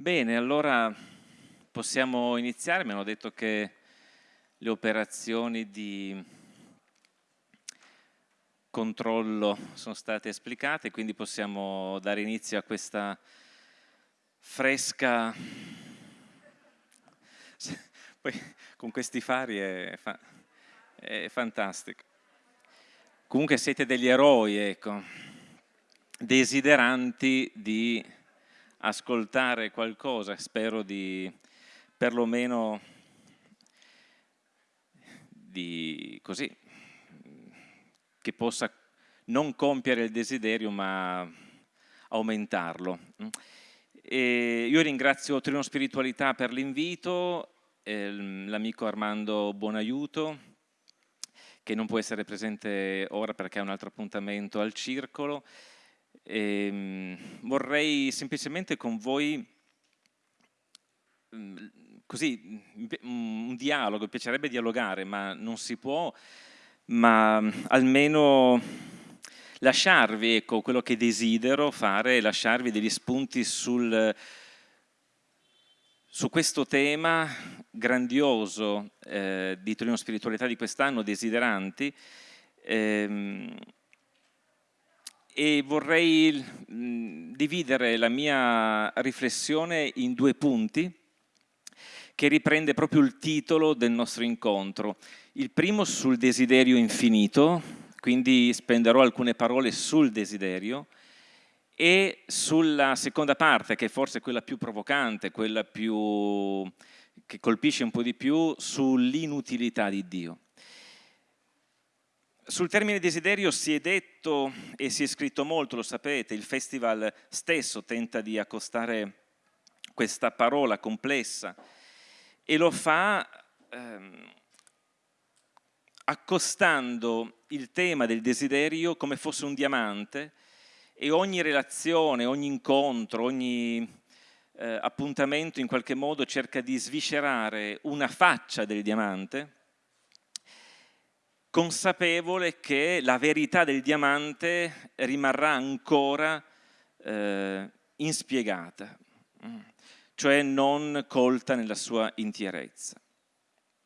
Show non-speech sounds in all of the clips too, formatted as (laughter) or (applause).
Bene, allora possiamo iniziare. Mi hanno detto che le operazioni di controllo sono state esplicate, quindi possiamo dare inizio a questa fresca... (laughs) Poi con questi fari è, fa... è fantastico. Comunque siete degli eroi, ecco, desideranti di ascoltare qualcosa, spero di perlomeno di così, che possa non compiere il desiderio ma aumentarlo. E io ringrazio Trino Spiritualità per l'invito, l'amico Armando Buonaiuto, che non può essere presente ora perché ha un altro appuntamento al circolo, e, ehm, vorrei semplicemente con voi, mm, così, un dialogo, mi piacerebbe dialogare, ma non si può, ma almeno lasciarvi, ecco, quello che desidero fare, lasciarvi degli spunti sul, su questo tema grandioso eh, di Torino Spiritualità di quest'anno, desideranti, ehm, e vorrei dividere la mia riflessione in due punti che riprende proprio il titolo del nostro incontro. Il primo sul desiderio infinito, quindi spenderò alcune parole sul desiderio, e sulla seconda parte, che è forse quella più provocante, quella più, che colpisce un po' di più, sull'inutilità di Dio. Sul termine desiderio si è detto e si è scritto molto, lo sapete, il festival stesso tenta di accostare questa parola complessa e lo fa ehm, accostando il tema del desiderio come fosse un diamante e ogni relazione, ogni incontro, ogni eh, appuntamento in qualche modo cerca di sviscerare una faccia del diamante consapevole che la verità del diamante rimarrà ancora eh, inspiegata, cioè non colta nella sua intierezza.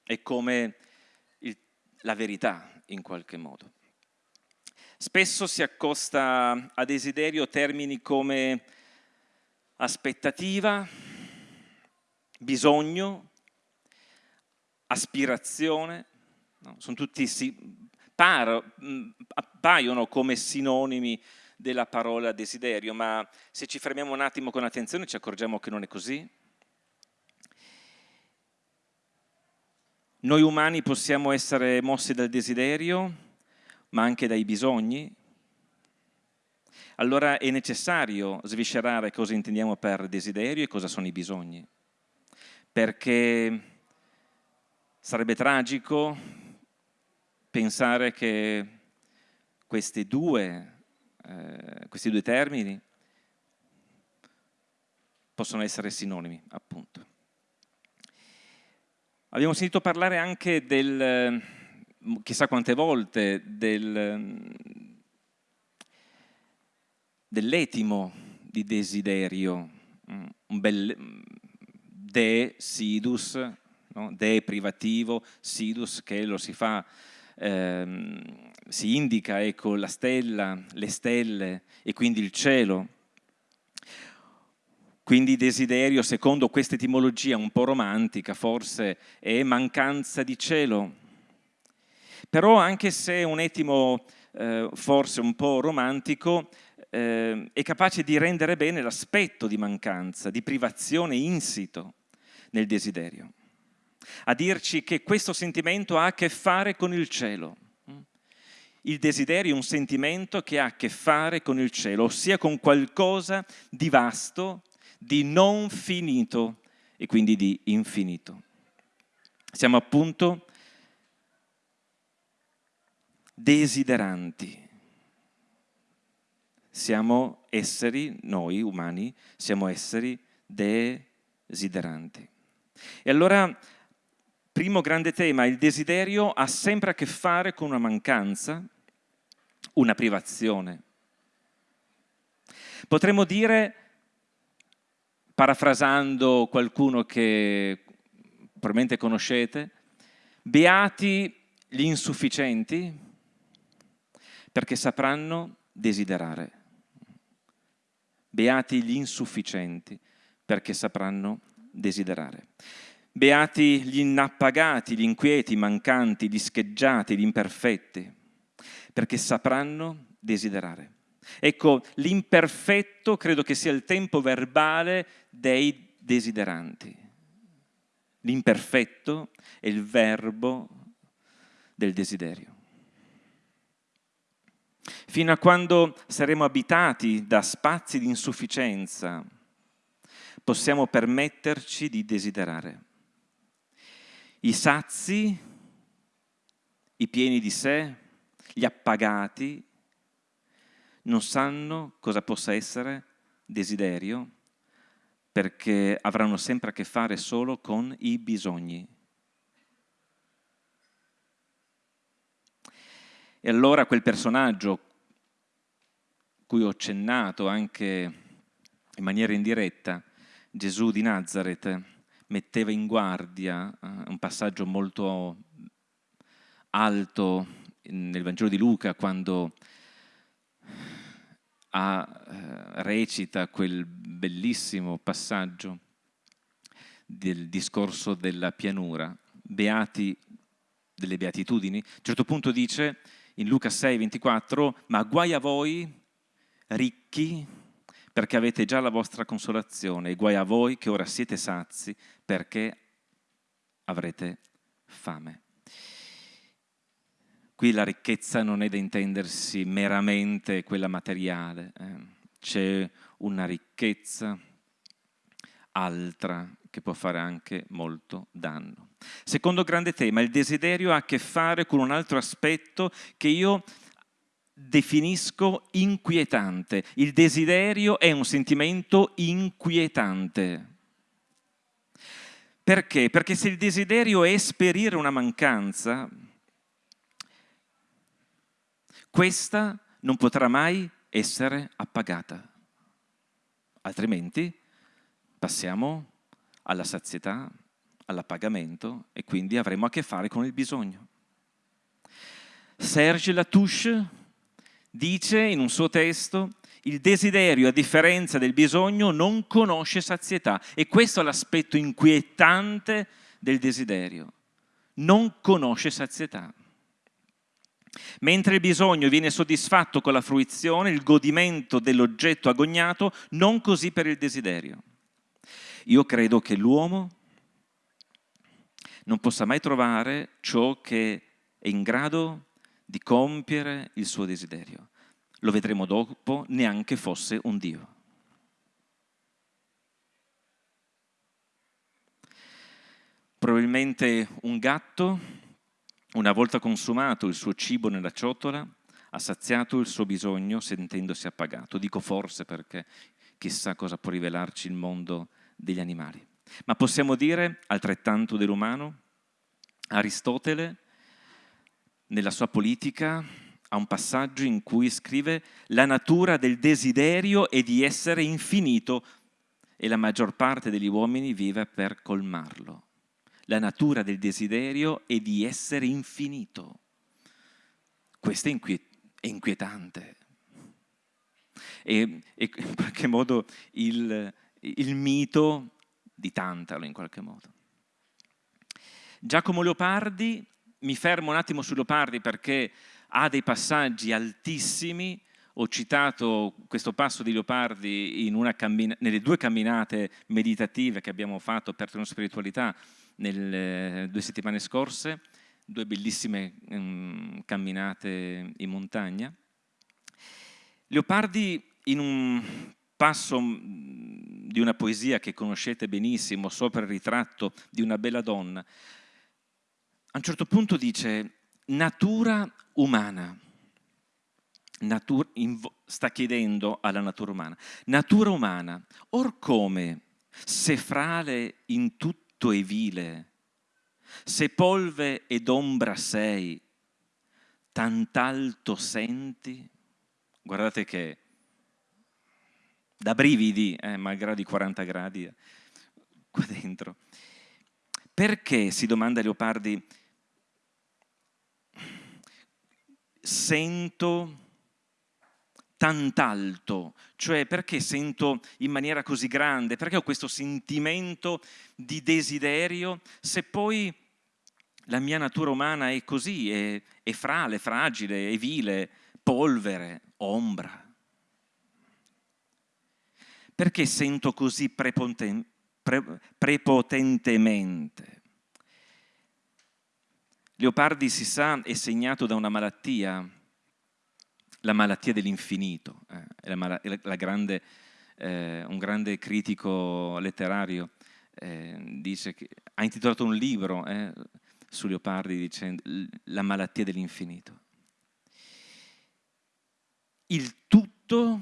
È come il, la verità in qualche modo. Spesso si accosta a desiderio termini come aspettativa, bisogno, aspirazione, No? Sono tutti, si, par, appaiono come sinonimi della parola desiderio, ma se ci fermiamo un attimo con attenzione ci accorgiamo che non è così. Noi umani possiamo essere mossi dal desiderio, ma anche dai bisogni. Allora è necessario sviscerare cosa intendiamo per desiderio e cosa sono i bisogni. Perché sarebbe tragico pensare che questi due, eh, questi due termini possono essere sinonimi, appunto. Abbiamo sentito parlare anche del, chissà quante volte, del, dell'etimo di desiderio, un bel de sidus, no? de privativo, sidus che lo si fa ehm, si indica ecco, la stella, le stelle e quindi il cielo. Quindi desiderio, secondo questa etimologia un po' romantica, forse è mancanza di cielo. Però anche se un etimo eh, forse un po' romantico, eh, è capace di rendere bene l'aspetto di mancanza, di privazione insito nel desiderio a dirci che questo sentimento ha a che fare con il cielo. Il desiderio è un sentimento che ha a che fare con il cielo, ossia con qualcosa di vasto, di non finito e quindi di infinito. Siamo appunto desideranti. Siamo esseri, noi umani, siamo esseri desideranti. E allora Primo grande tema, il desiderio ha sempre a che fare con una mancanza, una privazione. Potremmo dire parafrasando qualcuno che probabilmente conoscete, beati gli insufficienti perché sapranno desiderare. Beati gli insufficienti perché sapranno desiderare. Beati gli inappagati, gli inquieti, i mancanti, gli scheggiati, gli imperfetti, perché sapranno desiderare. Ecco, l'imperfetto credo che sia il tempo verbale dei desideranti. L'imperfetto è il verbo del desiderio. Fino a quando saremo abitati da spazi di insufficienza, possiamo permetterci di desiderare. I sazi, i pieni di sé, gli appagati, non sanno cosa possa essere desiderio perché avranno sempre a che fare solo con i bisogni. E allora quel personaggio cui ho accennato anche in maniera indiretta, Gesù di Nazareth, metteva in guardia eh, un passaggio molto alto nel Vangelo di Luca quando ha, eh, recita quel bellissimo passaggio del discorso della pianura, beati delle beatitudini. A un certo punto dice in Luca 6, 24, ma guai a voi ricchi perché avete già la vostra consolazione e guai a voi che ora siete sazi perché avrete fame. Qui la ricchezza non è da intendersi meramente quella materiale, eh. c'è una ricchezza altra che può fare anche molto danno. Secondo grande tema, il desiderio ha a che fare con un altro aspetto che io definisco inquietante. Il desiderio è un sentimento inquietante. Perché? Perché se il desiderio è esperire una mancanza, questa non potrà mai essere appagata. Altrimenti passiamo alla sazietà, all'appagamento e quindi avremo a che fare con il bisogno. Serge Latouche dice in un suo testo il desiderio, a differenza del bisogno, non conosce sazietà. E questo è l'aspetto inquietante del desiderio. Non conosce sazietà. Mentre il bisogno viene soddisfatto con la fruizione, il godimento dell'oggetto agognato, non così per il desiderio. Io credo che l'uomo non possa mai trovare ciò che è in grado di compiere il suo desiderio. Lo vedremo dopo, neanche fosse un Dio. Probabilmente un gatto, una volta consumato il suo cibo nella ciotola, ha saziato il suo bisogno sentendosi appagato. Dico forse perché chissà cosa può rivelarci il mondo degli animali. Ma possiamo dire altrettanto dell'umano? Aristotele nella sua politica ha un passaggio in cui scrive la natura del desiderio è di essere infinito e la maggior parte degli uomini vive per colmarlo. La natura del desiderio è di essere infinito. Questo è inquietante. E, e, in qualche modo il, il mito di Tantalo, in qualche modo. Giacomo Leopardi mi fermo un attimo su Leopardi perché ha dei passaggi altissimi. Ho citato questo passo di Leopardi nelle due camminate meditative che abbiamo fatto per Trono Spiritualità nelle due settimane scorse, due bellissime um, camminate in montagna. Leopardi in un passo mm, di una poesia che conoscete benissimo, sopra il ritratto di una bella donna, a un certo punto dice natura umana. Natura, sta chiedendo alla natura umana. Natura umana, or come, se frale in tutto e vile, se polve ed ombra sei, tant'alto senti? Guardate che da brividi, eh, malgrado i 40 gradi eh, qua dentro. Perché, si domanda Leopardi, sento tant'alto, cioè perché sento in maniera così grande, perché ho questo sentimento di desiderio, se poi la mia natura umana è così, è, è frale, fragile, è vile, polvere, ombra. Perché sento così prepoten pre prepotentemente? Leopardi, si sa, è segnato da una malattia, la malattia dell'infinito. Eh, la, la grande, eh, un grande critico letterario eh, dice che, ha intitolato un libro eh, su Leopardi dicendo La malattia dell'infinito. Il tutto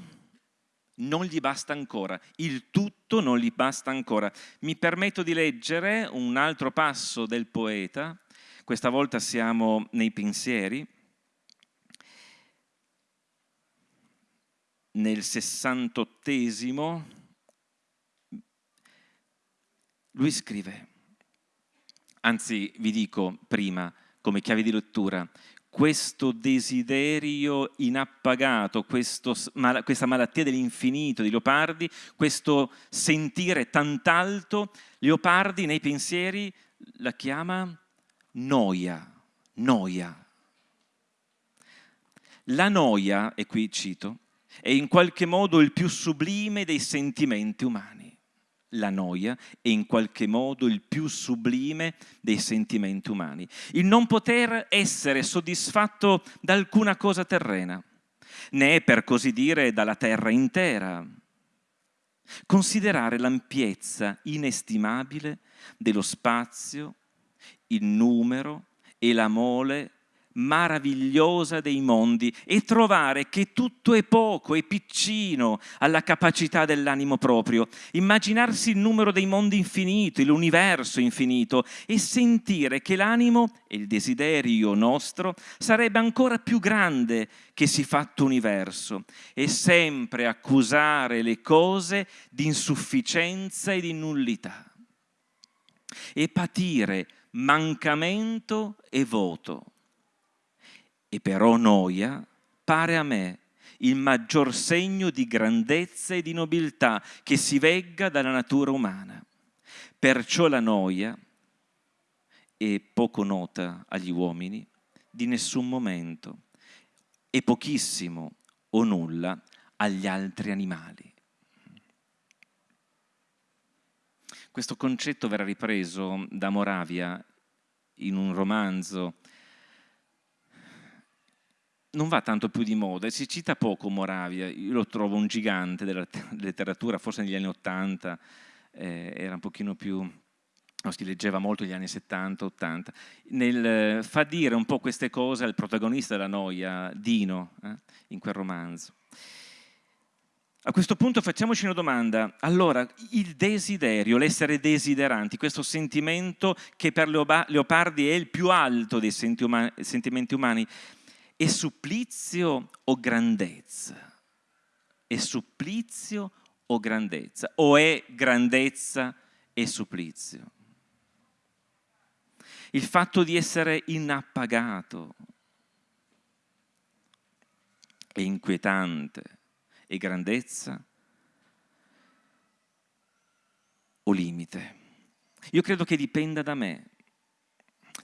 non gli basta ancora, il tutto non gli basta ancora. Mi permetto di leggere un altro passo del poeta, questa volta siamo nei pensieri, nel sessantottesimo, lui scrive, anzi vi dico prima, come chiave di lettura, questo desiderio inappagato, questo, questa malattia dell'infinito di Leopardi, questo sentire tant'alto, Leopardi nei pensieri la chiama noia, noia. La noia, e qui cito, è in qualche modo il più sublime dei sentimenti umani. La noia è in qualche modo il più sublime dei sentimenti umani. Il non poter essere soddisfatto da alcuna cosa terrena, né per così dire dalla terra intera. Considerare l'ampiezza inestimabile dello spazio il numero e la mole meravigliosa dei mondi e trovare che tutto è poco, è piccino alla capacità dell'animo proprio, immaginarsi il numero dei mondi infinito, l'universo infinito e sentire che l'animo e il desiderio nostro sarebbe ancora più grande che si fatto universo e sempre accusare le cose di insufficienza e di nullità. E patire mancamento e voto. E però noia pare a me il maggior segno di grandezza e di nobiltà che si vegga dalla natura umana. Perciò la noia è poco nota agli uomini di nessun momento e pochissimo o nulla agli altri animali. Questo concetto verrà ripreso da Moravia in un romanzo. Non va tanto più di moda, si cita poco Moravia, io lo trovo un gigante della letteratura, forse negli anni Ottanta eh, era un pochino più, no, si leggeva molto negli anni 70-80, nel, fa dire un po' queste cose al protagonista della noia, Dino, eh, in quel romanzo. A questo punto facciamoci una domanda. Allora, il desiderio, l'essere desideranti, questo sentimento che per Leopardi è il più alto dei sentimenti umani, è supplizio o grandezza? È supplizio o grandezza? O è grandezza e supplizio? Il fatto di essere inappagato è inquietante e grandezza o limite? Io credo che dipenda da me,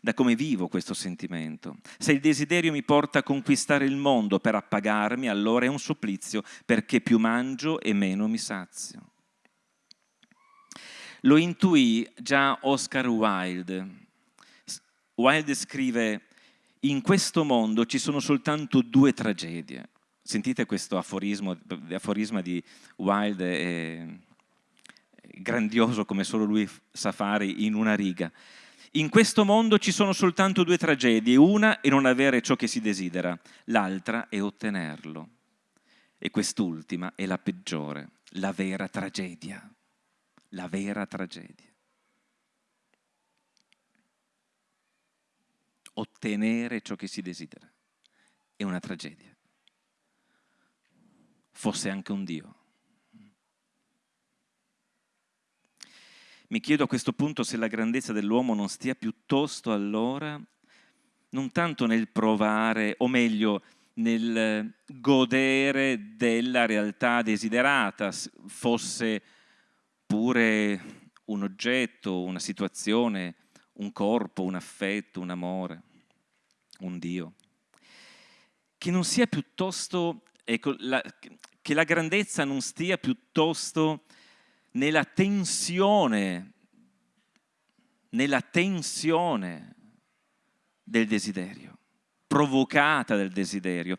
da come vivo questo sentimento. Se il desiderio mi porta a conquistare il mondo per appagarmi, allora è un supplizio, perché più mangio e meno mi sazio. Lo intuì già Oscar Wilde. Wilde scrive, in questo mondo ci sono soltanto due tragedie, Sentite questo aforismo, aforisma di Wilde, è grandioso come solo lui sa fare in una riga. In questo mondo ci sono soltanto due tragedie, una è non avere ciò che si desidera, l'altra è ottenerlo. E quest'ultima è la peggiore, la vera tragedia, la vera tragedia. Ottenere ciò che si desidera è una tragedia fosse anche un Dio. Mi chiedo a questo punto se la grandezza dell'uomo non stia piuttosto allora non tanto nel provare, o meglio, nel eh, godere della realtà desiderata, fosse pure un oggetto, una situazione, un corpo, un affetto, un amore, un Dio, che non sia piuttosto ecco, la, che la grandezza non stia piuttosto nella tensione, nella tensione del desiderio, provocata dal desiderio.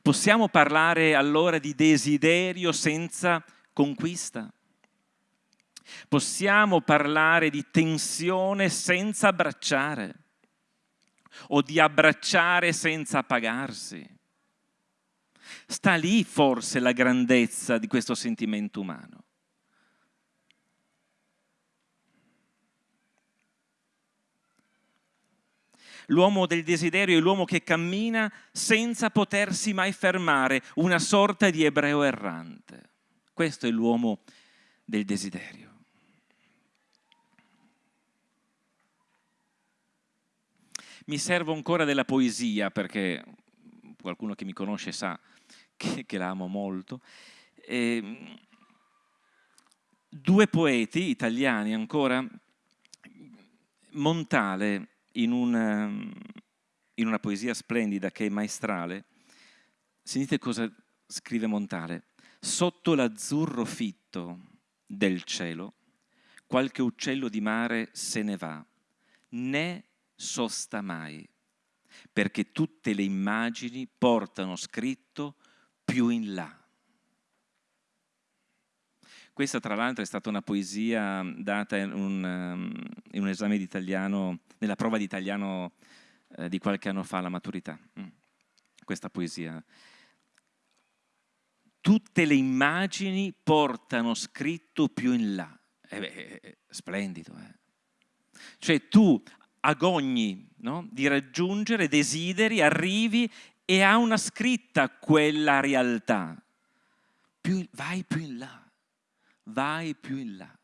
Possiamo parlare allora di desiderio senza conquista? Possiamo parlare di tensione senza abbracciare o di abbracciare senza pagarsi? Sta lì forse la grandezza di questo sentimento umano. L'uomo del desiderio è l'uomo che cammina senza potersi mai fermare, una sorta di ebreo errante. Questo è l'uomo del desiderio. Mi servo ancora della poesia perché qualcuno che mi conosce sa che, che la amo molto. E, ehm, due poeti italiani ancora, Montale in una, in una poesia splendida che è maestrale, sentite cosa scrive Montale. Sotto l'azzurro fitto del cielo, qualche uccello di mare se ne va, né sosta mai, perché tutte le immagini portano scritto più in là. Questa tra l'altro è stata una poesia data in un, um, in un esame di italiano, nella prova di italiano eh, di qualche anno fa alla maturità. Mm. Questa poesia. Tutte le immagini portano scritto più in là. Eh beh, splendido. Eh? Cioè tu agogni no? di raggiungere, desideri, arrivi e ha una scritta quella realtà. Più, vai più in là, vai più in là.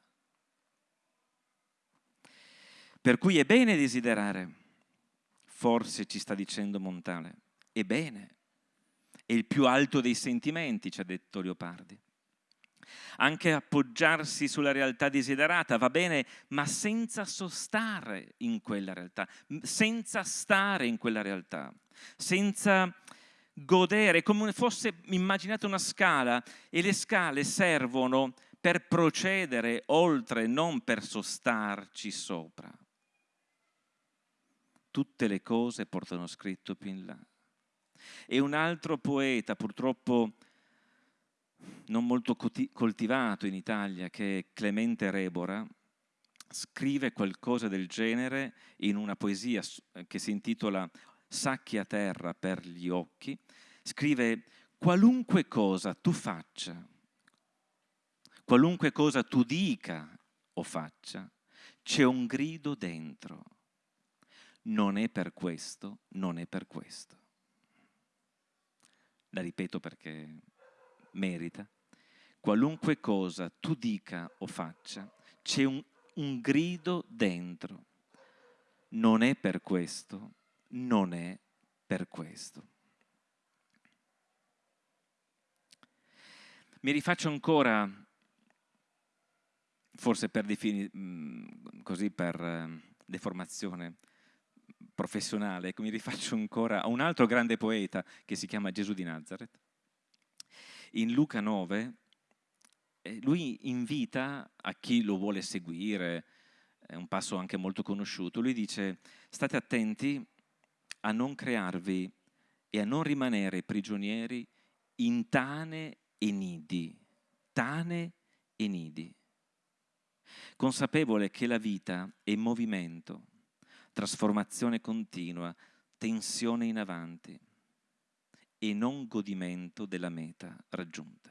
Per cui è bene desiderare, forse ci sta dicendo Montale, è bene, è il più alto dei sentimenti, ci ha detto Leopardi anche appoggiarsi sulla realtà desiderata, va bene, ma senza sostare in quella realtà, senza stare in quella realtà, senza godere, come fosse immaginate una scala e le scale servono per procedere oltre, non per sostarci sopra. Tutte le cose portano scritto più in là. E un altro poeta, purtroppo non molto coltivato in Italia, che è Clemente Rebora, scrive qualcosa del genere in una poesia che si intitola Sacchi a terra per gli occhi, scrive qualunque cosa tu faccia, qualunque cosa tu dica o faccia, c'è un grido dentro. Non è per questo, non è per questo. La ripeto perché merita, qualunque cosa tu dica o faccia, c'è un, un grido dentro. Non è per questo, non è per questo. Mi rifaccio ancora, forse per definire, mm, così per eh, deformazione professionale, ecco, mi rifaccio ancora a un altro grande poeta che si chiama Gesù di Nazareth in Luca 9 eh, lui invita a chi lo vuole seguire, è un passo anche molto conosciuto, lui dice state attenti a non crearvi e a non rimanere prigionieri in tane e nidi, tane e nidi, consapevole che la vita è movimento, trasformazione continua, tensione in avanti e non godimento della meta raggiunta.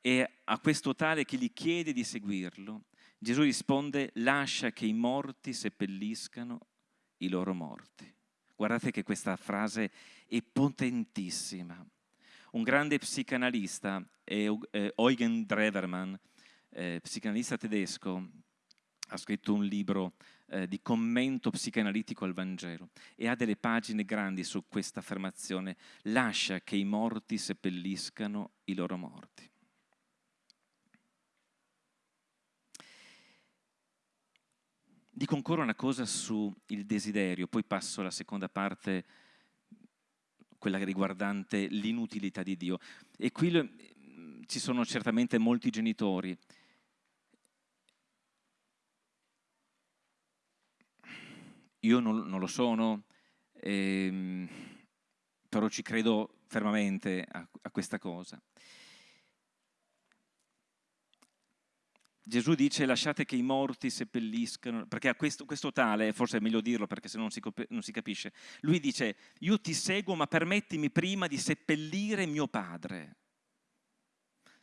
E a questo tale che gli chiede di seguirlo, Gesù risponde, lascia che i morti seppelliscano i loro morti. Guardate che questa frase è potentissima. Un grande psicanalista, Eugen Drevermann, eh, psicanalista tedesco, ha scritto un libro eh, di commento psicanalitico al Vangelo e ha delle pagine grandi su questa affermazione, lascia che i morti seppelliscano i loro morti. Dico ancora una cosa sul desiderio, poi passo alla seconda parte, quella riguardante l'inutilità di Dio. E qui ci sono certamente molti genitori Io non, non lo sono, ehm, però ci credo fermamente a, a questa cosa. Gesù dice lasciate che i morti seppelliscano, perché a questo, questo tale, forse è meglio dirlo perché se no non non si capisce, lui dice io ti seguo ma permettimi prima di seppellire mio padre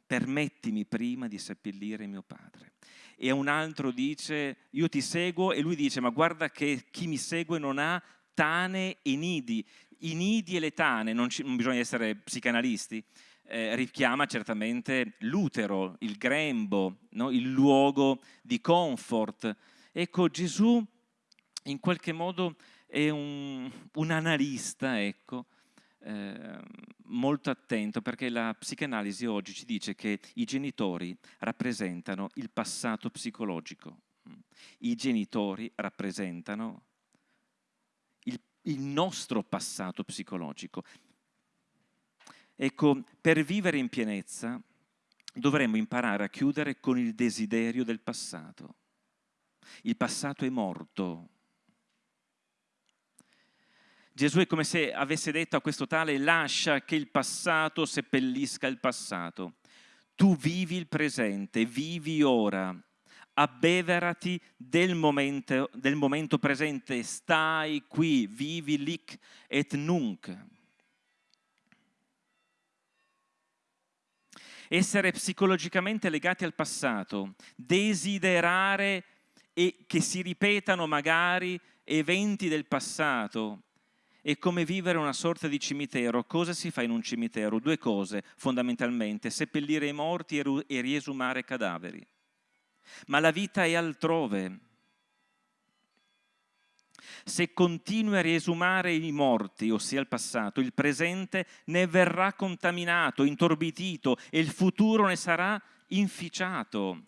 permettimi prima di seppellire mio padre. E un altro dice, io ti seguo, e lui dice, ma guarda che chi mi segue non ha tane e nidi. I nidi e le tane, non, ci, non bisogna essere psicanalisti, eh, richiama certamente l'utero, il grembo, no? il luogo di comfort. Ecco, Gesù in qualche modo è un, un analista, ecco, Ehm, molto attento perché la psicanalisi oggi ci dice che i genitori rappresentano il passato psicologico. I genitori rappresentano il, il nostro passato psicologico. Ecco, per vivere in pienezza dovremmo imparare a chiudere con il desiderio del passato. Il passato è morto, Gesù è come se avesse detto a questo tale lascia che il passato seppellisca il passato. Tu vivi il presente, vivi ora, abbeverati del momento, del momento presente, stai qui, vivi lic et nunc. Essere psicologicamente legati al passato, desiderare e che si ripetano magari eventi del passato, è come vivere una sorta di cimitero. Cosa si fa in un cimitero? Due cose fondamentalmente, seppellire i morti e riesumare cadaveri. Ma la vita è altrove. Se continui a riesumare i morti, ossia il passato, il presente ne verrà contaminato, intorbidito e il futuro ne sarà inficiato.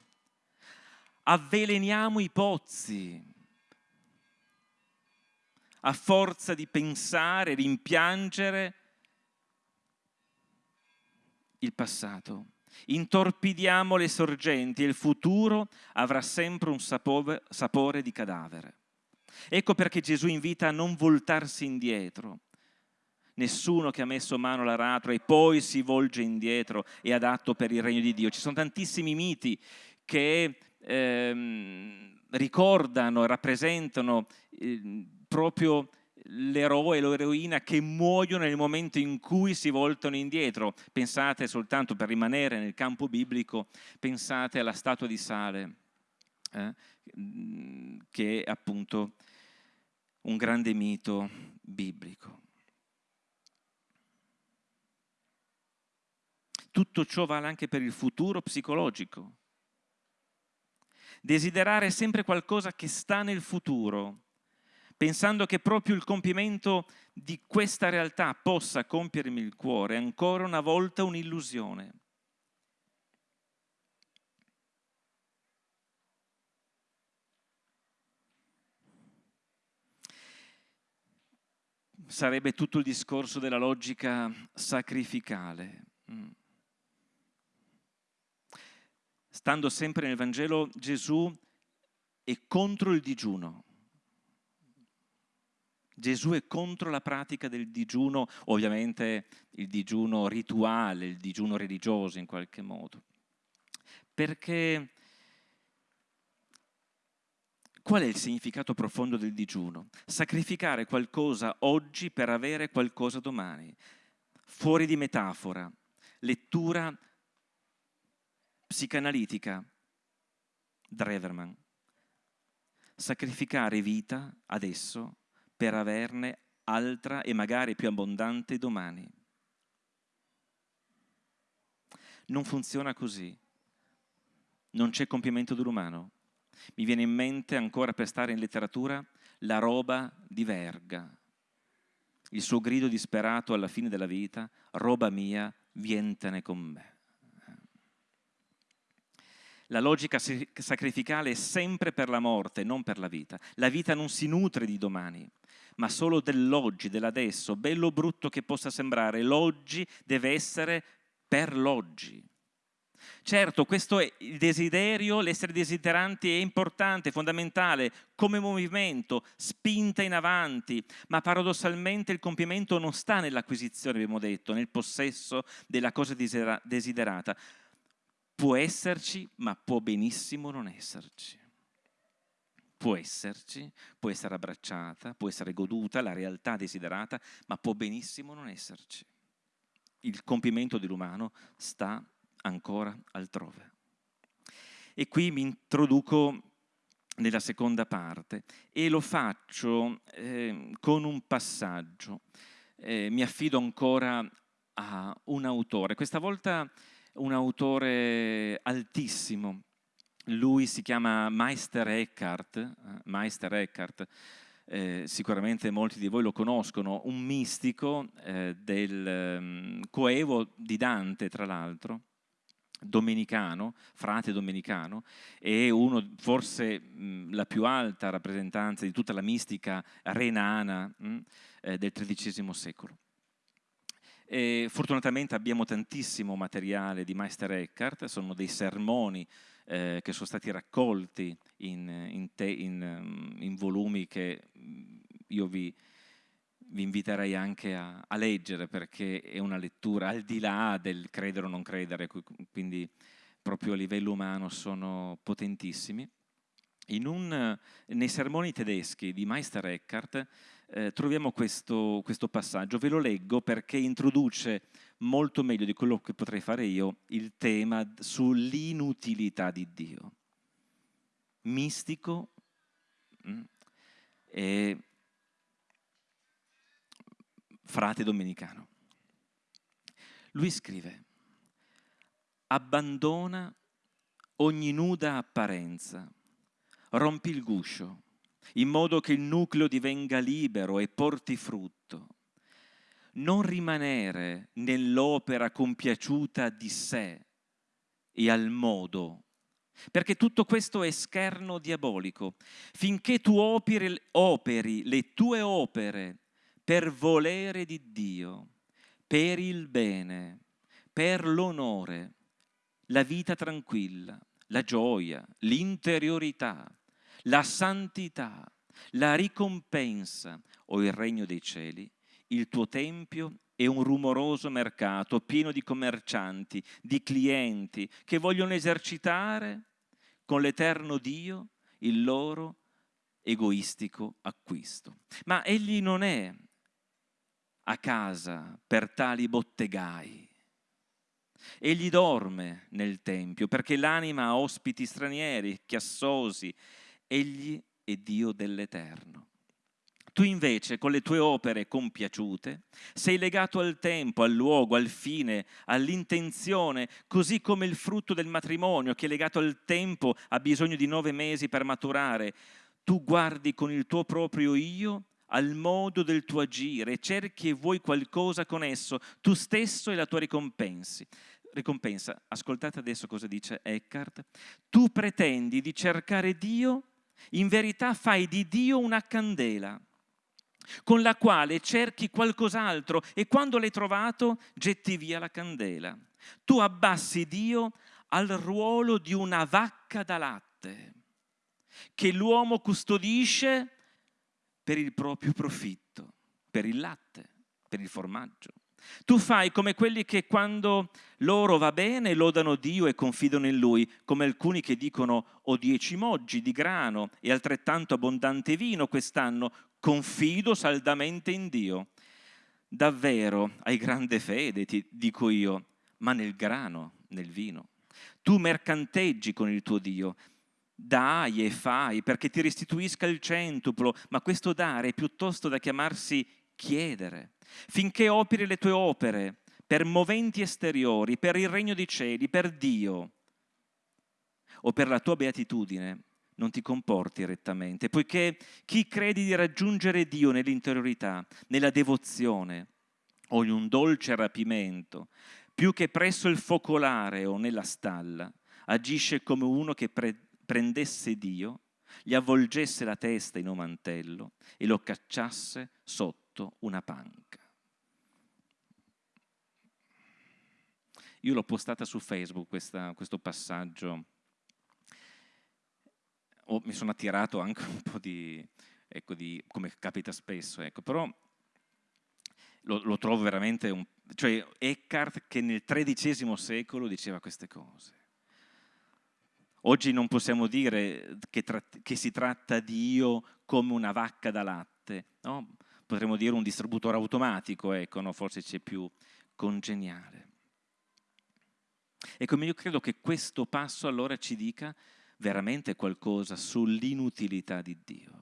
Avveleniamo i pozzi, a forza di pensare, rimpiangere il passato. Intorpidiamo le sorgenti e il futuro avrà sempre un sapore, di cadavere. Ecco perché Gesù invita a non voltarsi indietro. Nessuno che ha messo mano all'aratro e poi si volge indietro è adatto per il regno di Dio. Ci sono tantissimi miti che ehm, ricordano, rappresentano eh, proprio l'eroe e l'eroina che muoiono nel momento in cui si voltano indietro. Pensate soltanto per rimanere nel campo biblico, pensate alla statua di sale, eh, che è appunto un grande mito biblico. Tutto ciò vale anche per il futuro psicologico. Desiderare sempre qualcosa che sta nel futuro, pensando che proprio il compimento di questa realtà possa compiermi il cuore, ancora una volta un'illusione. Sarebbe tutto il discorso della logica sacrificale. Mm. Stando sempre nel Vangelo, Gesù è contro il digiuno. Gesù è contro la pratica del digiuno, ovviamente il digiuno rituale, il digiuno religioso in qualche modo. Perché qual è il significato profondo del digiuno? Sacrificare qualcosa oggi per avere qualcosa domani. Fuori di metafora, lettura psicanalitica, Dreverman. Sacrificare vita adesso per averne altra e magari più abbondante domani. Non funziona così. Non c'è compimento dell'umano. Mi viene in mente, ancora per stare in letteratura, la roba di Verga. Il suo grido disperato alla fine della vita, roba mia, vientene con me. La logica sacrificale è sempre per la morte, non per la vita. La vita non si nutre di domani, ma solo dell'oggi, dell'adesso, bello o brutto che possa sembrare. L'oggi deve essere per l'oggi. Certo, questo è il desiderio, l'essere desideranti è importante, fondamentale, come movimento, spinta in avanti, ma paradossalmente il compimento non sta nell'acquisizione, abbiamo detto, nel possesso della cosa desiderata. Può esserci, ma può benissimo non esserci. Può esserci, può essere abbracciata, può essere goduta, la realtà desiderata, ma può benissimo non esserci. Il compimento dell'umano sta ancora altrove. E qui mi introduco nella seconda parte e lo faccio eh, con un passaggio. Eh, mi affido ancora a un autore, questa volta un autore altissimo. Lui si chiama Meister Eckhart, eh, Meister Eckhart eh, sicuramente molti di voi lo conoscono, un mistico eh, del um, coevo di Dante, tra l'altro, domenicano, frate domenicano, e uno, forse mh, la più alta rappresentanza di tutta la mistica renana mh, eh, del XIII secolo. E fortunatamente abbiamo tantissimo materiale di Meister Eckhart, sono dei sermoni eh, che sono stati raccolti in, in, te, in, in volumi che io vi, vi inviterei anche a, a, leggere perché è una lettura al di là del credere o non credere, quindi proprio a livello umano sono potentissimi. Un, nei sermoni tedeschi di Meister Eckhart eh, troviamo questo, questo passaggio, ve lo leggo perché introduce molto meglio di quello che potrei fare io il tema sull'inutilità di Dio. Mistico mm, e frate domenicano. Lui scrive, abbandona ogni nuda apparenza, rompi il guscio, in modo che il nucleo divenga libero e porti frutto. Non rimanere nell'opera compiaciuta di sé e al modo, perché tutto questo è scherno diabolico. Finché tu operi, operi le tue opere per volere di Dio, per il bene, per l'onore, la vita tranquilla, la gioia, l'interiorità, la santità, la ricompensa o il regno dei cieli, il tuo tempio è un rumoroso mercato pieno di commercianti, di clienti che vogliono esercitare con l'eterno Dio il loro egoistico acquisto. Ma egli non è a casa per tali bottegai. Egli dorme nel Tempio perché l'anima ha ospiti stranieri, chiassosi. Egli è Dio dell'Eterno. Tu invece, con le tue opere compiaciute, sei legato al tempo, al luogo, al fine, all'intenzione, così come il frutto del matrimonio che è legato al tempo ha bisogno di nove mesi per maturare. Tu guardi con il tuo proprio io al modo del tuo agire, cerchi e vuoi qualcosa con esso, tu stesso e la tua ricompensa. Ricompensa, ascoltate adesso cosa dice Eckhart, tu pretendi di cercare Dio, in verità fai di Dio una candela con la quale cerchi qualcos'altro e quando l'hai trovato getti via la candela. Tu abbassi Dio al ruolo di una vacca da latte che l'uomo custodisce per il proprio profitto, per il latte, per il formaggio. Tu fai come quelli che quando loro va bene lodano Dio e confidano in Lui, come alcuni che dicono ho dieci moggi di grano e altrettanto abbondante vino quest'anno, confido saldamente in Dio. Davvero hai grande fede, ti dico io, ma nel grano, nel vino. Tu mercanteggi con il tuo Dio, dai e fai perché ti restituisca il centuplo, ma questo dare è piuttosto da chiamarsi chiedere, finché operi le tue opere per moventi esteriori, per il regno dei cieli, per Dio o per la tua beatitudine, non ti comporti rettamente, poiché chi credi di raggiungere Dio nell'interiorità, nella devozione o in un dolce rapimento, più che presso il focolare o nella stalla, agisce come uno che pre- prendesse Dio, gli avvolgesse la testa in un mantello e lo cacciasse sotto una panca. Io l'ho postata su Facebook questa, questo passaggio, o mi sono attirato anche un po' di, ecco, di come capita spesso, ecco, però lo, lo trovo veramente, un, cioè Eckhart che nel XIII secolo diceva queste cose. Oggi non possiamo dire che, che si tratta di io come una vacca da latte, no? potremmo dire un distributore automatico, ecco, no? forse c'è più congeniale. Ecco, io credo che questo passo allora ci dica veramente qualcosa sull'inutilità di Dio.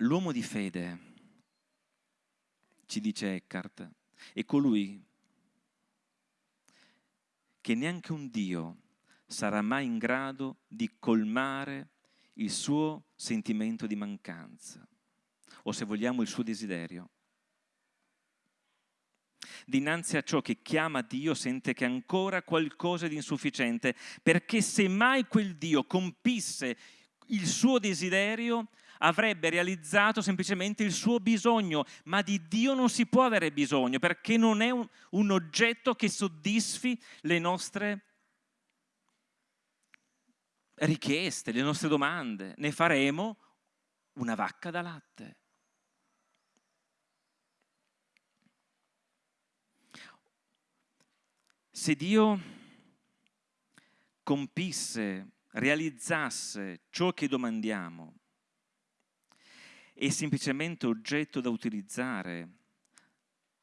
L'uomo di fede, ci dice Eckhart, è colui che neanche un Dio sarà mai in grado di colmare il suo sentimento di mancanza, o se vogliamo il suo desiderio. Dinanzi a ciò che chiama Dio sente che ancora qualcosa di insufficiente, perché se mai quel Dio compisse il suo desiderio, avrebbe realizzato semplicemente il suo bisogno, ma di Dio non si può avere bisogno perché non è un, un oggetto che soddisfi le nostre richieste, le nostre domande. Ne faremo una vacca da latte. Se Dio compisse, realizzasse ciò che domandiamo, è semplicemente oggetto da utilizzare,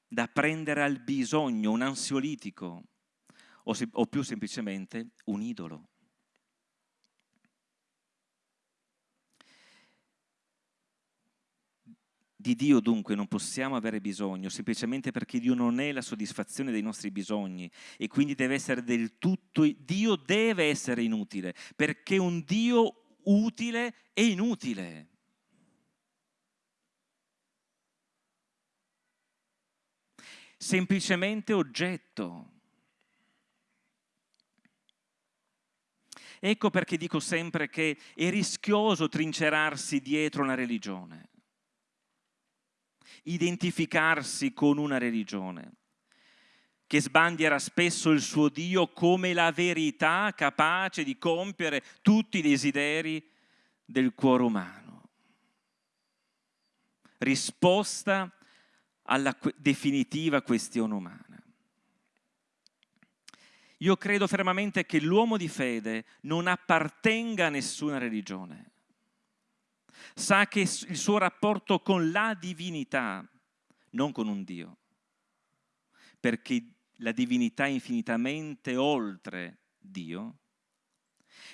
da prendere al bisogno, un ansiolitico o, se, o più semplicemente un idolo. Di Dio dunque non possiamo avere bisogno semplicemente perché Dio non è la soddisfazione dei nostri bisogni e quindi deve essere del tutto, Dio deve essere inutile perché un Dio utile è inutile. semplicemente oggetto. Ecco perché dico sempre che è rischioso trincerarsi dietro una religione, identificarsi con una religione che sbandiera spesso il suo Dio come la verità capace di compiere tutti i desideri del cuore umano. Risposta alla definitiva questione umana. Io credo fermamente che l'uomo di fede non appartenga a nessuna religione. Sa che il suo rapporto con la divinità, non con un Dio, perché la divinità è infinitamente oltre Dio,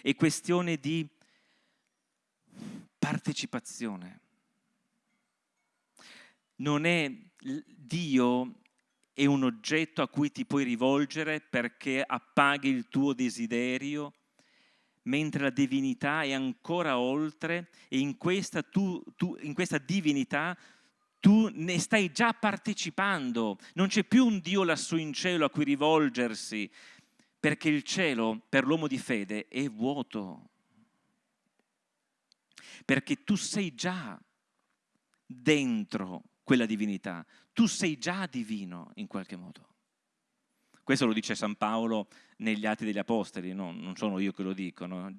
è questione di partecipazione. Non è Dio è un oggetto a cui ti puoi rivolgere perché appaghi il tuo desiderio, mentre la divinità è ancora oltre e in questa, tu, tu, in questa divinità tu ne stai già partecipando. Non c'è più un Dio lassù in cielo a cui rivolgersi, perché il cielo per l'uomo di fede è vuoto. Perché tu sei già dentro quella divinità. Tu sei già divino in qualche modo. Questo lo dice San Paolo negli Atti degli Apostoli, no? non sono io che lo dico. No?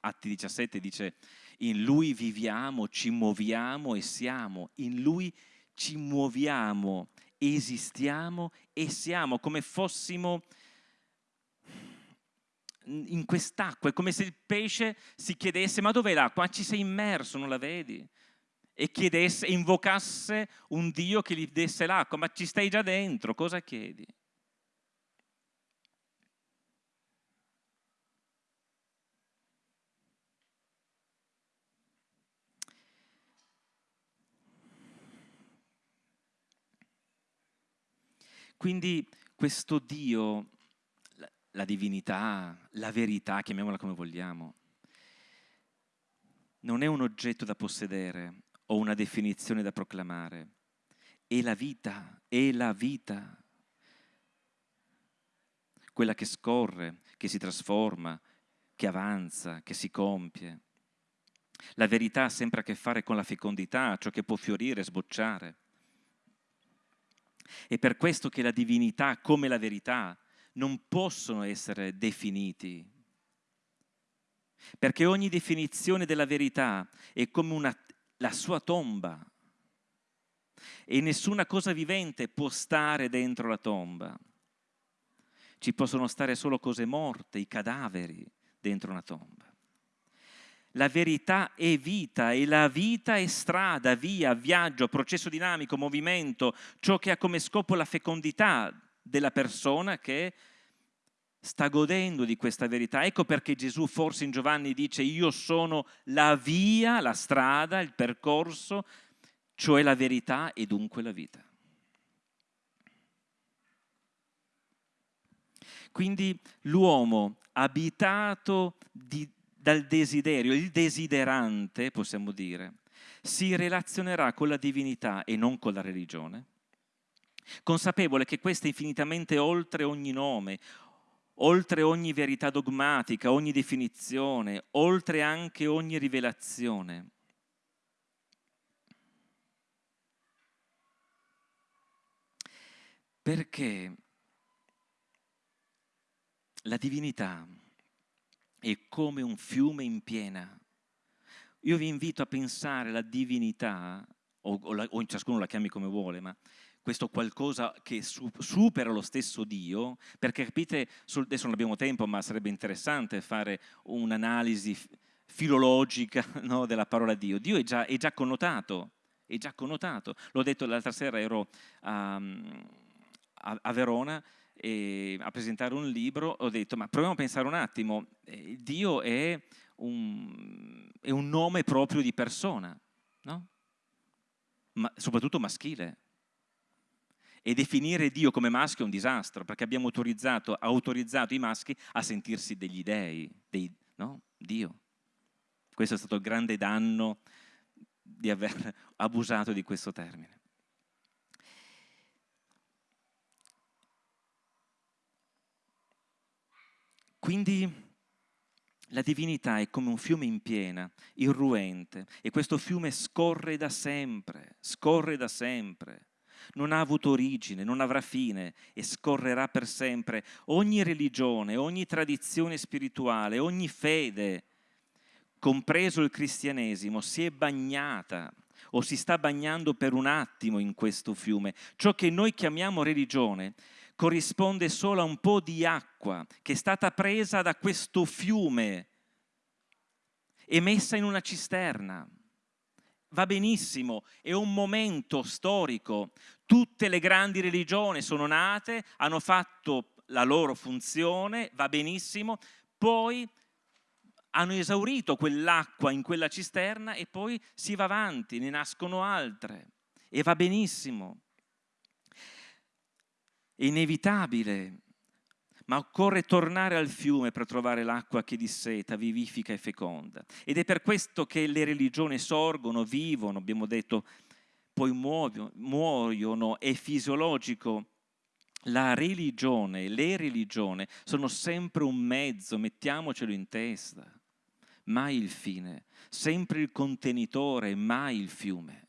Atti 17 dice, in lui viviamo, ci muoviamo e siamo, in lui ci muoviamo, esistiamo e siamo come fossimo in quest'acqua. È come se il pesce si chiedesse, ma dov'è l'acqua? Ci sei immerso, non la vedi? e chiedesse, invocasse un Dio che gli desse l'acqua, ma ci stai già dentro, cosa chiedi? Quindi questo Dio, la divinità, la verità, chiamiamola come vogliamo, non è un oggetto da possedere o una definizione da proclamare, è la vita, è la vita, quella che scorre, che si trasforma, che avanza, che si compie. La verità ha sempre a che fare con la fecondità, ciò che può fiorire sbocciare. È per questo che la divinità come la verità non possono essere definiti. Perché ogni definizione della verità è come una, la sua tomba e nessuna cosa vivente può stare dentro la tomba. Ci possono stare solo cose morte, i cadaveri dentro una tomba. La verità è vita e la vita è strada, via, viaggio, processo dinamico, movimento, ciò che ha come scopo la fecondità della persona che sta godendo di questa verità. Ecco perché Gesù forse in Giovanni dice io sono la via, la strada, il percorso, cioè la verità e dunque la vita. Quindi l'uomo abitato di, dal desiderio, il desiderante, possiamo dire, si relazionerà con la divinità e non con la religione, consapevole che questa è infinitamente oltre ogni nome, oltre ogni verità dogmatica, ogni definizione, oltre anche ogni rivelazione. Perché la divinità è come un fiume in piena. Io vi invito a pensare alla divinità, o, o, la, o ciascuno la chiami come vuole, ma questo qualcosa che supera lo stesso Dio, perché capite, adesso non abbiamo tempo, ma sarebbe interessante fare un'analisi filologica (laughs) no, della parola Dio. Dio è già, è già, connotato, è già connotato. L'ho detto l'altra sera, ero a, a, a Verona e a presentare un libro, ho detto ma proviamo a pensare un attimo, eh, Dio è un, è un, nome proprio di persona, no? ma, soprattutto maschile. E definire Dio come maschio è un disastro, perché abbiamo autorizzato, autorizzato i maschi a sentirsi degli dei, dei, no? Dio. Questo è stato il grande danno di aver (laughs) abusato di questo termine. Quindi la divinità è come un fiume in piena, irruente, e questo fiume scorre da sempre, scorre da sempre. Non ha avuto origine, non avrà fine e scorrerà per sempre. Ogni religione, ogni tradizione spirituale, ogni fede, compreso il cristianesimo, si è bagnata o si sta bagnando per un attimo in questo fiume. Ciò che noi chiamiamo religione corrisponde solo a un po' di acqua che è stata presa da questo fiume e messa in una cisterna. Va benissimo, è un momento storico. Tutte le grandi religioni sono nate, hanno fatto la loro funzione, va benissimo, poi hanno esaurito quell'acqua in quella cisterna e poi si va avanti, ne nascono altre e va benissimo è inevitabile, ma occorre tornare al fiume per trovare l'acqua che disseta, vivifica e feconda. Ed è per questo che le religioni sorgono, vivono, abbiamo detto, poi muoiono, è fisiologico. La religione, le religioni sono sempre un mezzo, mettiamocelo in testa, mai il fine, sempre il contenitore, mai il fiume.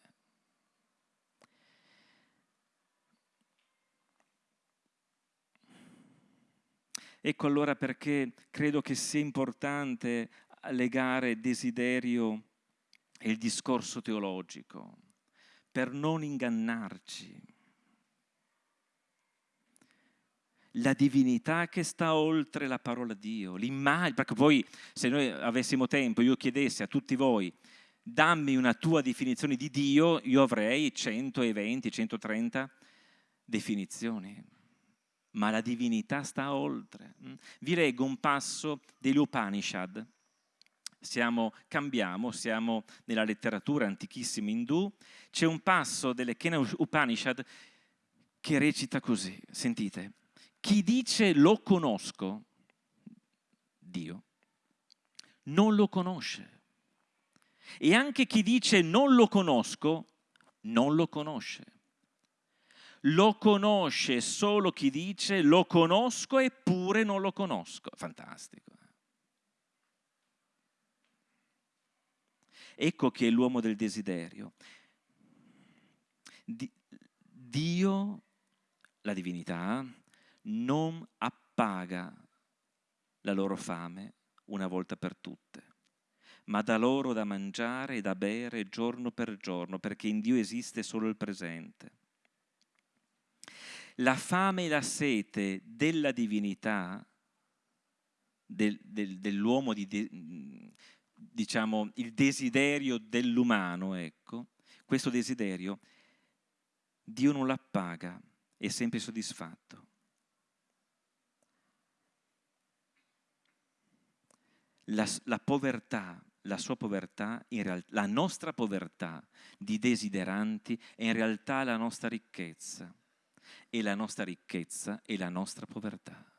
Ecco allora perché credo che sia importante legare desiderio e il discorso teologico, per non ingannarci. La divinità che sta oltre la parola di Dio, l'immagine, perché poi se noi avessimo tempo, io chiedessi a tutti voi, dammi una tua definizione di Dio, io avrei 120, 130 definizioni ma la divinità sta oltre. Mm? Vi leggo un passo degli Upanishad. Siamo, cambiamo, siamo nella letteratura antichissima indù. C'è un passo delle Kena Upanishad che recita così, sentite, chi dice lo conosco, Dio, non lo conosce. E anche chi dice non lo conosco, non lo conosce. Lo conosce solo chi dice lo conosco eppure non lo conosco. Fantastico. Ecco che è l'uomo del desiderio. Dio, la divinità, non appaga la loro fame una volta per tutte, ma dà loro da mangiare e da bere giorno per giorno, perché in Dio esiste solo il presente. La fame e la sete della divinità, del, del, dell'uomo, di, diciamo il desiderio dell'umano, ecco, questo desiderio, Dio non l'appaga, è sempre soddisfatto. la, la povertà, la sua povertà, realtà, la nostra povertà di desideranti è in realtà la nostra ricchezza e la nostra ricchezza è la nostra povertà.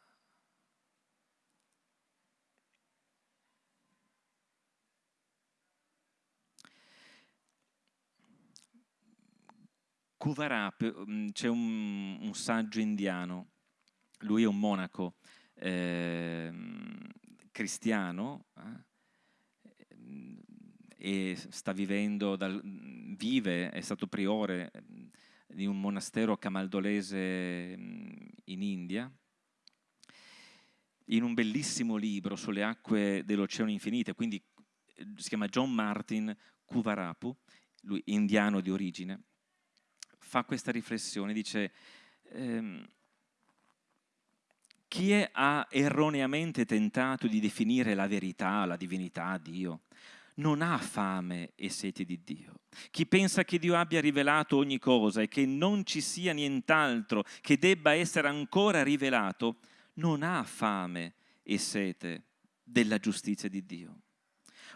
Kuvarap, mm, c'è un, un, saggio indiano, lui è un monaco, eh, cristiano eh, e sta vivendo, dal, vive, è stato priore di un monastero camaldolese mm, in India, in un bellissimo libro sulle acque dell'Oceano Infinite, quindi eh, si chiama John Martin Kuvarapu, lui indiano di origine, fa questa riflessione, dice ehm, chi è, ha erroneamente tentato di definire la verità, la divinità, Dio, non ha fame e sete di Dio. Chi pensa che Dio abbia rivelato ogni cosa e che non ci sia nient'altro che debba essere ancora rivelato, non ha fame e sete della giustizia di Dio.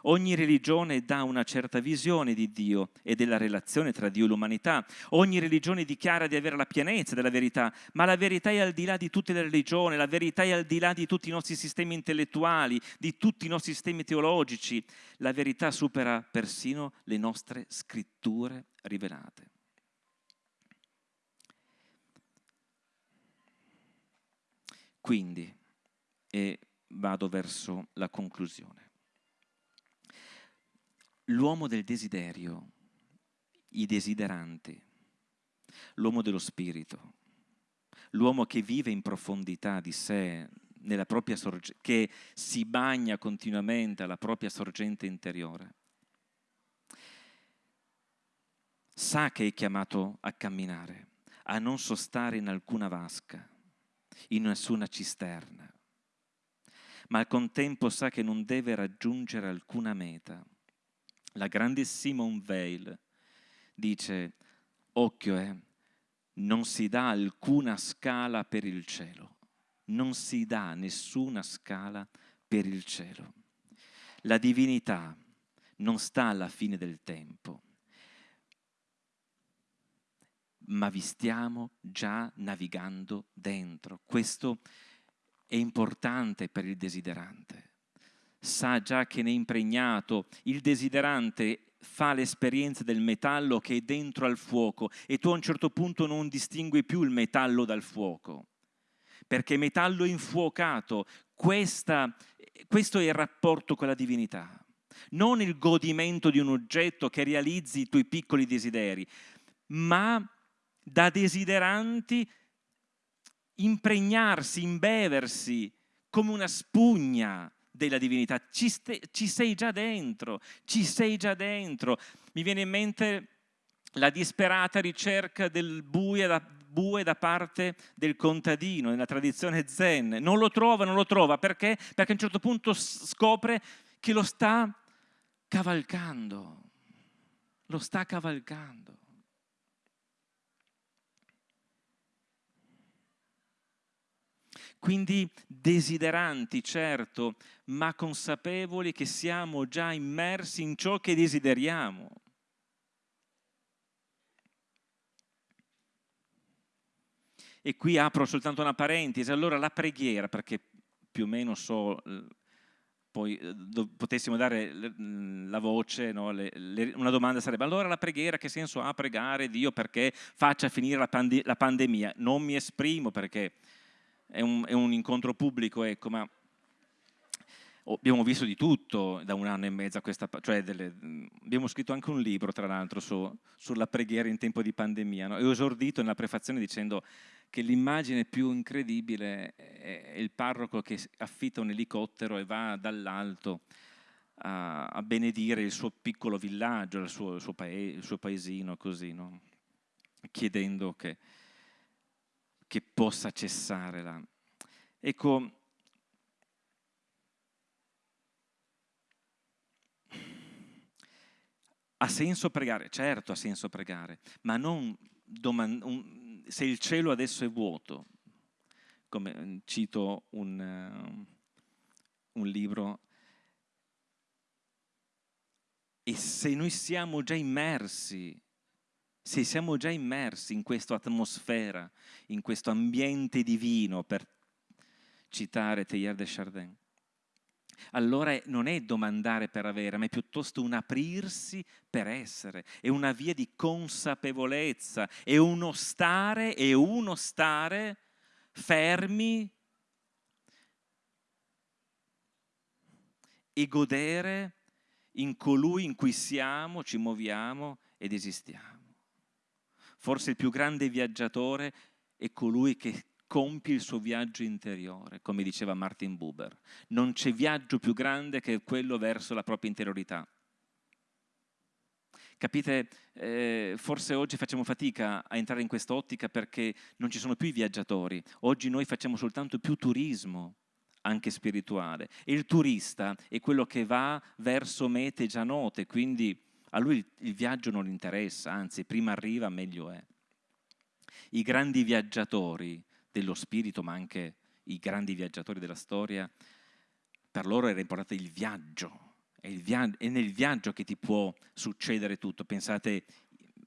Ogni religione dà una certa visione di Dio e della relazione tra Dio e l'umanità. Ogni religione dichiara di avere la pienezza della verità, ma la verità è al di là di tutte le religioni, la verità è al di là di tutti i nostri sistemi intellettuali, di tutti i nostri sistemi teologici. La verità supera persino le nostre scritture rivelate. Quindi, e vado verso la conclusione l'uomo del desiderio, i desideranti, l'uomo dello spirito, l'uomo che vive in profondità di sé, sorge- che si bagna continuamente alla propria sorgente interiore, sa che è chiamato a camminare, a non sostare in alcuna vasca, in nessuna cisterna, ma al contempo sa che non deve raggiungere alcuna meta la grande Simone Weil dice, occhio, eh, non si dà alcuna scala per il cielo, non si dà nessuna scala per il cielo. La divinità non sta alla fine del tempo, ma vi stiamo già navigando dentro. Questo è importante per il desiderante sa già che ne è impregnato, il desiderante fa l'esperienza del metallo che è dentro al fuoco e tu a un certo punto non distingui più il metallo dal fuoco, perché metallo infuocato, questa, questo è il rapporto con la divinità, non il godimento di un oggetto che realizzi i tuoi piccoli desideri, ma da desideranti impregnarsi, imbeversi come una spugna della divinità, ci, ci, sei già dentro, ci sei già dentro. Mi viene in mente la disperata ricerca del bue da, bue da parte del contadino nella tradizione zen. Non lo trova, non lo trova, perché? Perché a un certo punto scopre che lo sta cavalcando, lo sta cavalcando. Quindi desideranti, certo, ma consapevoli che siamo già immersi in ciò che desideriamo. E qui apro soltanto una parentesi, allora la preghiera, perché più o meno so, poi eh, potessimo dare la voce, no? le, le, una domanda sarebbe allora la preghiera che senso ha pregare Dio perché faccia finire la, pande la pandemia? Non mi esprimo perché è un, è un incontro pubblico, ecco, ma abbiamo visto di tutto da un anno e mezzo a questa cioè delle, abbiamo scritto anche un libro tra l'altro su, sulla preghiera in tempo di pandemia no? e ho esordito nella prefazione dicendo che l'immagine più incredibile è il parroco che affitta un elicottero e va dall'alto a, a, benedire il suo piccolo villaggio, il suo, il suo, pae, il suo paesino, così, no? chiedendo che, che possa cessare la... Ecco, ha senso pregare? Certo ha senso pregare, ma non un, se il cielo adesso è vuoto, come mm, cito un, uh, un libro, e se noi siamo già immersi, se siamo già immersi in questa atmosfera, in questo ambiente divino, per citare Teilhard de Chardin, allora non è domandare per avere, ma è piuttosto un aprirsi per essere, è una via di consapevolezza, è uno stare, è uno stare fermi e godere in colui in cui siamo, ci muoviamo ed esistiamo. Forse il più grande viaggiatore è colui che compie il suo viaggio interiore, come diceva Martin Buber. Non c'è viaggio più grande che quello verso la propria interiorità. Capite, eh, forse oggi facciamo fatica a entrare in quest'ottica perché non ci sono più i viaggiatori, oggi noi facciamo soltanto più turismo, anche spirituale. E il turista è quello che va verso mete già note, quindi a lui il viaggio non interessa, anzi prima arriva meglio è. I grandi viaggiatori dello spirito, ma anche i grandi viaggiatori della storia, per loro era importante il viaggio. È, il via- è nel viaggio che ti può succedere tutto. Pensate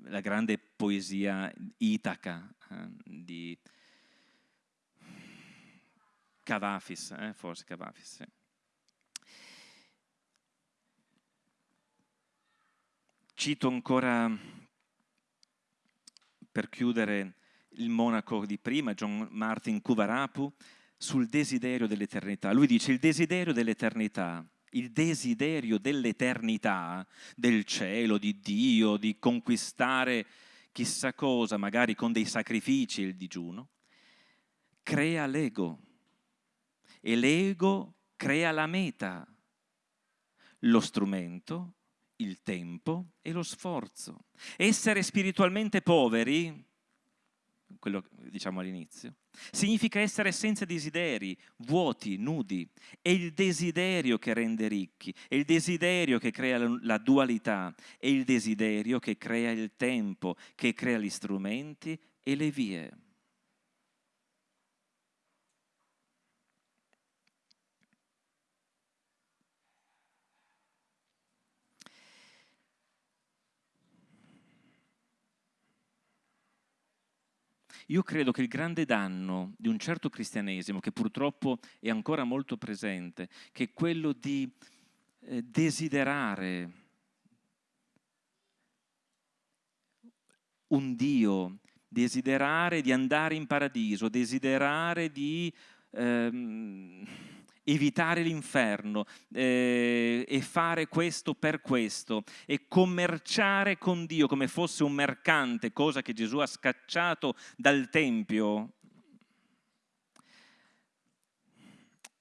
alla grande poesia Itaca eh, di Cavafis, eh, forse Cavafis. Sì. Cito ancora per chiudere il monaco di prima, John Martin Kuvarapu, sul desiderio dell'eternità. Lui dice il desiderio dell'eternità, il desiderio dell'eternità, del cielo, di Dio, di conquistare chissà cosa, magari con dei sacrifici il digiuno, crea l'ego e l'ego crea la meta, lo strumento, il tempo e lo sforzo. Essere spiritualmente poveri quello che diciamo all'inizio, significa essere senza desideri, vuoti, nudi. È il desiderio che rende ricchi, è il desiderio che crea la dualità, è il desiderio che crea il tempo, che crea gli strumenti e le vie. Io credo che il grande danno di un certo cristianesimo, che purtroppo è ancora molto presente, che è quello di eh, desiderare un Dio, desiderare di andare in paradiso, desiderare di... Ehm, evitare l'inferno eh, e fare questo per questo e commerciare con Dio come fosse un mercante, cosa che Gesù ha scacciato dal Tempio,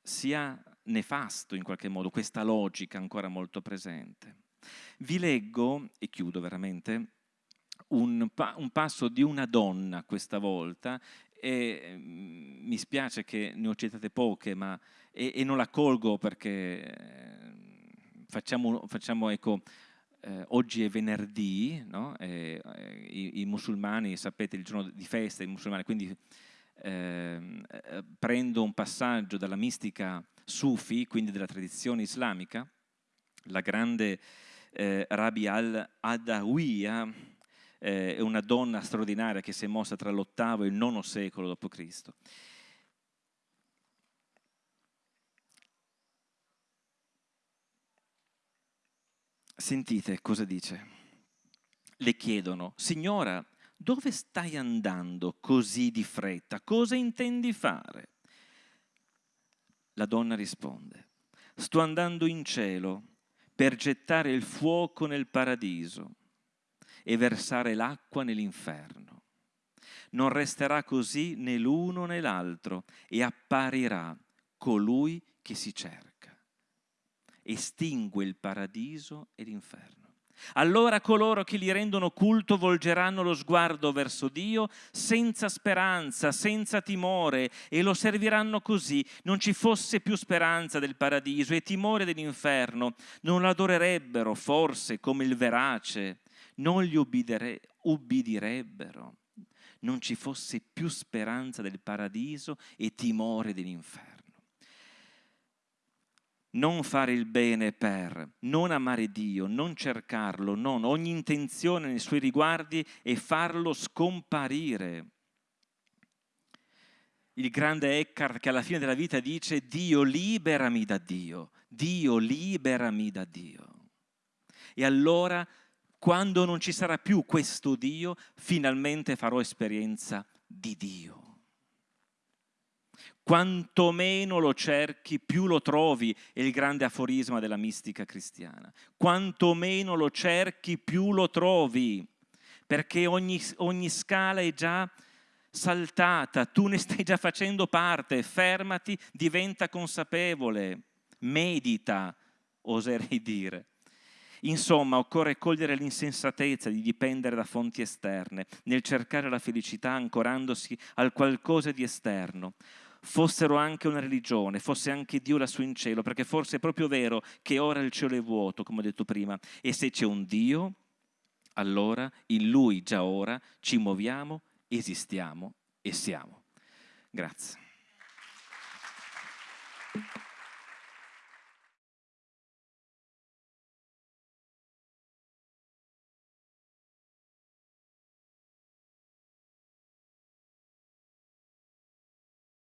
sia nefasto in qualche modo, questa logica ancora molto presente. Vi leggo, e chiudo veramente, un, pa un passo di una donna questa volta, e mm, mi spiace che ne ho citate poche, ma e, e non la colgo perché eh, facciamo, facciamo ecco, eh, oggi è venerdì, no? e, e, i, i, musulmani, sapete, il giorno di festa, i musulmani, quindi ehm, eh, prendo un passaggio dalla mistica sufi, quindi della tradizione islamica, la grande eh, Rabi al-Adawiya eh, è una donna straordinaria che si è mossa tra l'ottavo e il nono secolo d.C. Sentite cosa dice. Le chiedono, Signora, dove stai andando così di fretta? Cosa intendi fare? La donna risponde, sto andando in cielo per gettare il fuoco nel paradiso e versare l'acqua nell'inferno. Non resterà così né l'uno né l'altro e apparirà colui che si cerca. Estingue il paradiso e l'inferno. Allora coloro che gli rendono culto volgeranno lo sguardo verso Dio senza speranza, senza timore e lo serviranno così. Non ci fosse più speranza del paradiso e timore dell'inferno. Non l'adorerebbero forse come il verace, non gli ubbidirebbero. Non ci fosse più speranza del paradiso e timore dell'inferno non fare il bene per, non amare Dio, non cercarlo, non ogni intenzione nei suoi riguardi e farlo scomparire. Il grande Eckhart che alla fine della vita dice Dio liberami da Dio, Dio liberami da Dio. E allora quando non ci sarà più questo Dio, finalmente farò esperienza di Dio quanto meno lo cerchi, più lo trovi, è il grande aforisma della mistica cristiana. Quanto meno lo cerchi, più lo trovi, perché ogni, ogni scala è già saltata, tu ne stai già facendo parte, fermati, diventa consapevole, medita, oserei dire. Insomma, occorre cogliere l'insensatezza di dipendere da fonti esterne, nel cercare la felicità ancorandosi al qualcosa di esterno fossero anche una religione, fosse anche Dio lassù in cielo, perché forse è proprio vero che ora il cielo è vuoto, come ho detto prima, e se c'è un Dio, allora in Lui già ora ci muoviamo, esistiamo e siamo. Grazie.